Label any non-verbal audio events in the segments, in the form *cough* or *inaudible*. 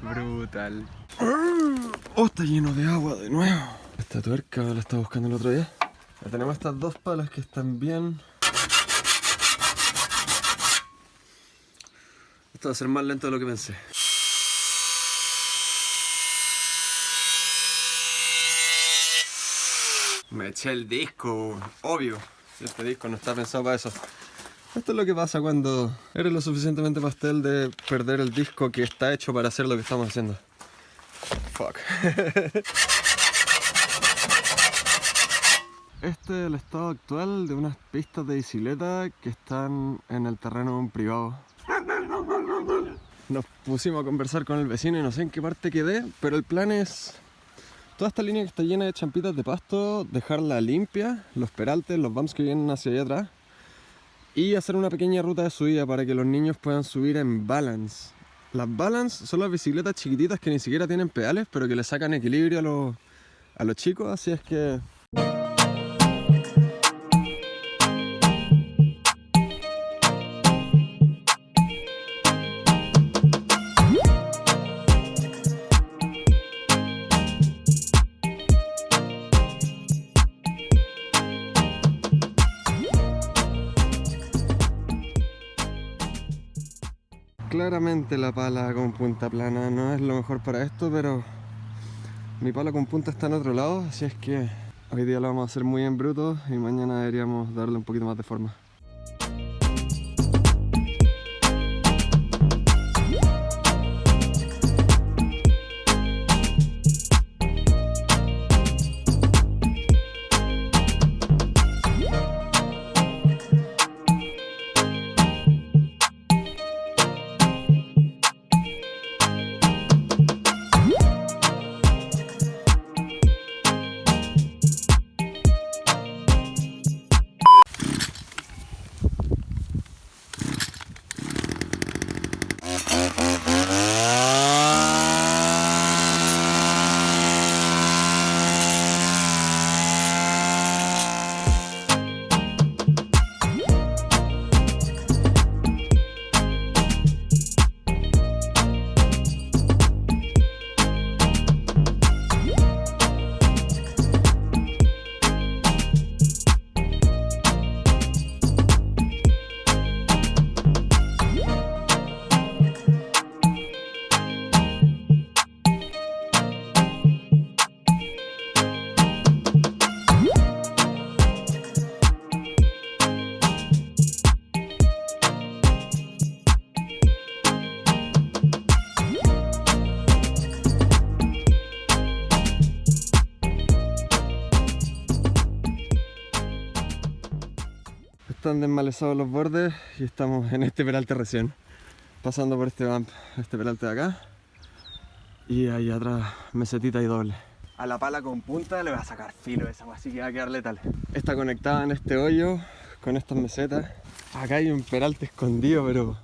Brutal. Oh, está lleno de agua de nuevo. Esta tuerca la estaba buscando el otro día. Ya tenemos estas dos palas que están bien. Esto va a ser más lento de lo que pensé. Me eché el disco, obvio. Este disco no está pensado para eso. Esto es lo que pasa cuando eres lo suficientemente pastel de perder el disco que está hecho para hacer lo que estamos haciendo. Fuck. *laughs* Este es el estado actual de unas pistas de bicicleta que están en el terreno privado. Nos pusimos a conversar con el vecino y no sé en qué parte quedé, pero el plan es toda esta línea que está llena de champitas de pasto, dejarla limpia, los peraltes, los bumps que vienen hacia allá atrás y hacer una pequeña ruta de subida para que los niños puedan subir en balance. Las balance son las bicicletas chiquititas que ni siquiera tienen pedales, pero que le sacan equilibrio a los, a los chicos, así es que Claramente la pala con punta plana no es lo mejor para esto, pero mi pala con punta está en otro lado, así es que hoy día lo vamos a hacer muy en bruto y mañana deberíamos darle un poquito más de forma. Están desmalezados los bordes y estamos en este peralte recién pasando por este bump, este peralte de acá y ahí atrás mesetita y doble a la pala con punta le voy a sacar filo esa así que va a quedar letal está conectada en este hoyo con estas mesetas acá hay un peralte escondido pero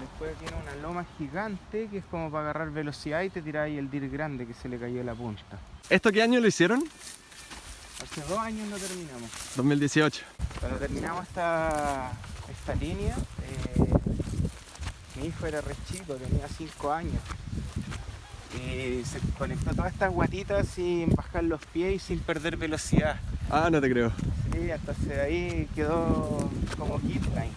después tiene una loma gigante que es como para agarrar velocidad y te tirar ahí el dir grande que se le cayó la punta ¿esto qué año lo hicieron? Hace dos años lo terminamos. 2018. Cuando terminamos esta, esta línea, eh, mi hijo era re chico, tenía 5 años. Y se conectó todas estas guatitas sin bajar los pies y sin perder velocidad. Ah, no te creo. Sí, entonces ahí quedó como kitline.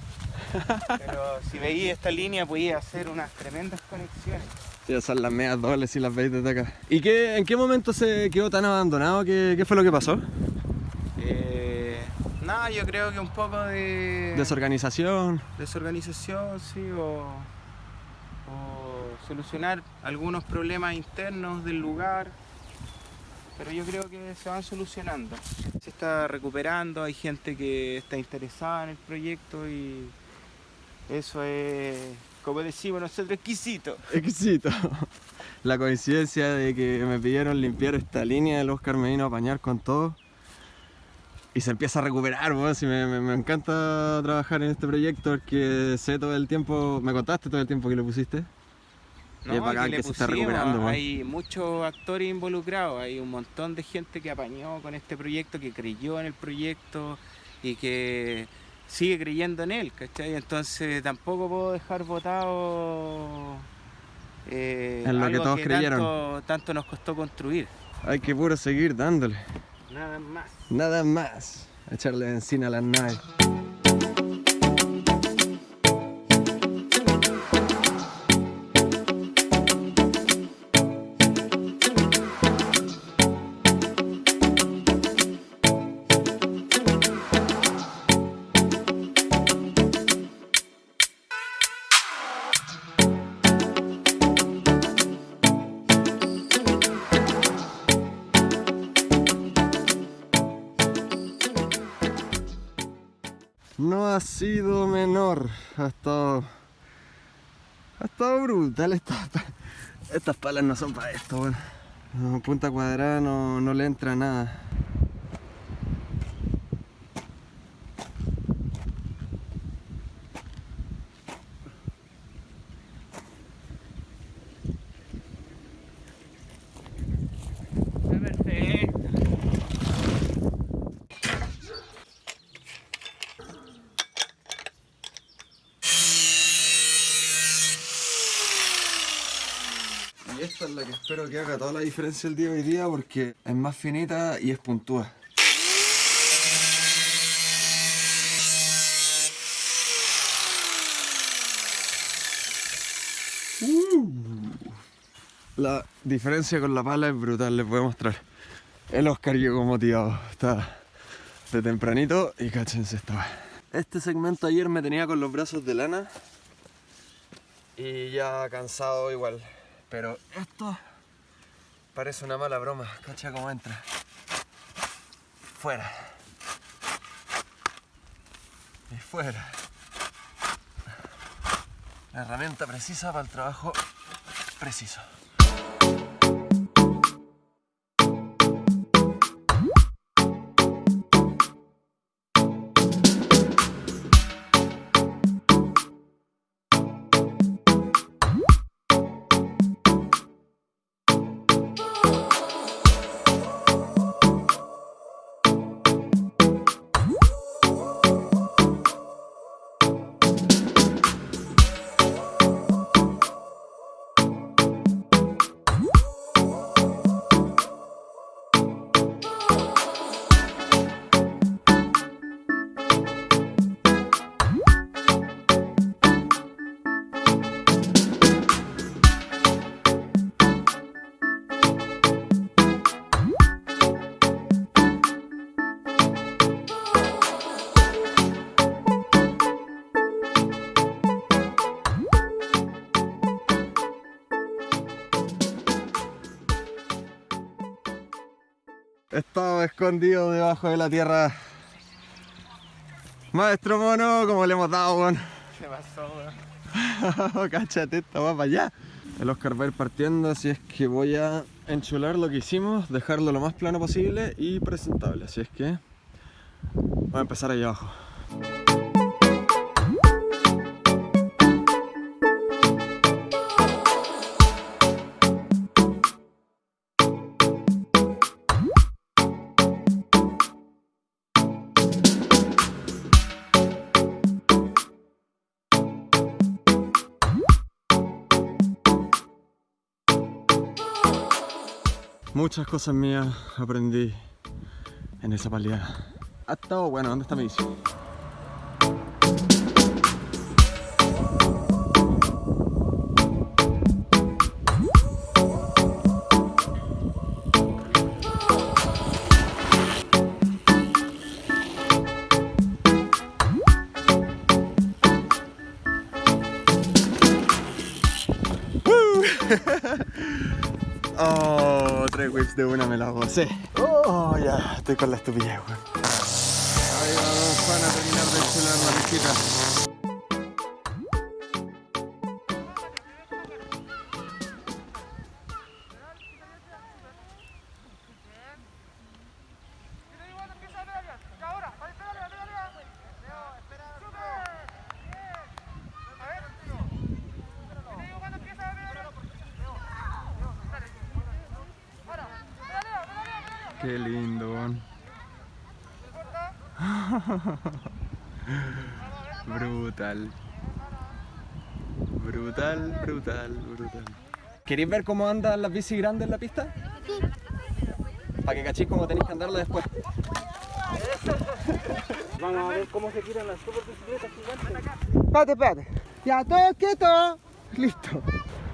Pero si veía esta línea podía hacer unas tremendas conexiones. Sí, son las medias dobles y las veis desde acá. ¿Y qué, en qué momento se quedó tan abandonado? ¿Qué, qué fue lo que pasó? Eh, nada, yo creo que un poco de... Desorganización. Desorganización, sí, o, o solucionar algunos problemas internos del lugar. Pero yo creo que se van solucionando. Se está recuperando, hay gente que está interesada en el proyecto y eso es como decimos nosotros, exquisito. Exquisito. La coincidencia de que me pidieron limpiar esta línea del Oscar Medina a bañar con todo y se empieza a recuperar, y me, encanta trabajar en este proyecto porque sé todo el tiempo, me contaste todo el tiempo que le pusiste. No, y es bacán que, se está recuperando. Hay muchos actores involucrados, hay un montón de gente que apañó con este proyecto, que creyó en el proyecto y que sigue creyendo en él, ¿cachai? Entonces tampoco puedo dejar votado eh, En lo que todos creyeron. Tanto, tanto nos costó construir. Hay que puro seguir dándole. Nada más. Nada más. Echarle benzina a las naves. Ha sido menor. Ha estado. Ha estado brutal. Estas, estas palas no son para esto, punta cuadrada no, no le entra nada. Espero que haga toda la diferencia el día de hoy día porque es más finita y es puntúa. Uh. La diferencia con la pala es brutal, les voy a mostrar. El Oscar llegó motivado, está de tempranito y cáchense esta weá. Este segmento ayer me tenía con los brazos de lana y ya cansado igual. Pero esto parece una mala broma. Cacha cómo entra. Fuera. Y fuera. La herramienta precisa para el trabajo preciso. Estaba escondido debajo de la tierra. Maestro mono, como le hemos dado, weón. ¿Qué pasó, weón? *laughs* Cáchate, esta va para allá. El Oscar va a ir partiendo, así es que voy a enchular lo que hicimos, dejarlo lo más plano posible y presentable. Así es que voy a empezar ahí abajo. Muchas cosas mías aprendí en esa paliada. Ha estado bueno, ¿dónde está mi bici? *laughs* Oh, tres whips de una me la gocé. Oh, ya, estoy con la estupidez, weón. Ahí vamos, van a terminar de enchular la mezquita. Qué lindo. *laughs* Brutal. Brutal, brutal, brutal. ¿Queréis ver cómo andan las bicis grandes en la pista? Para que cachéis cómo tenéis que andarla después. *laughs* Vamos a ver cómo se tiran las super bicicletas gigantes. Espérate, espérate. Ya, todos quietos. Listo.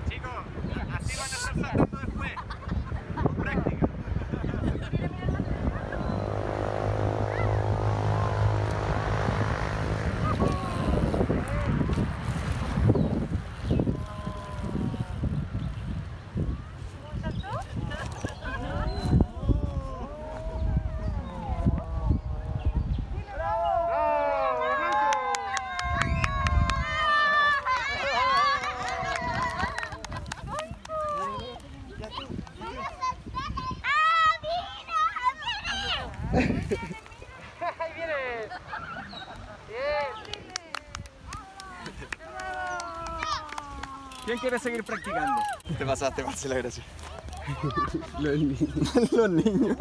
Chicos, así van a estar saltando después. Con práctica. ¿Quién quiere seguir practicando? Te pasaste, Marcela, gracias. *laughs* *laughs* Los niños. Los *laughs* niños.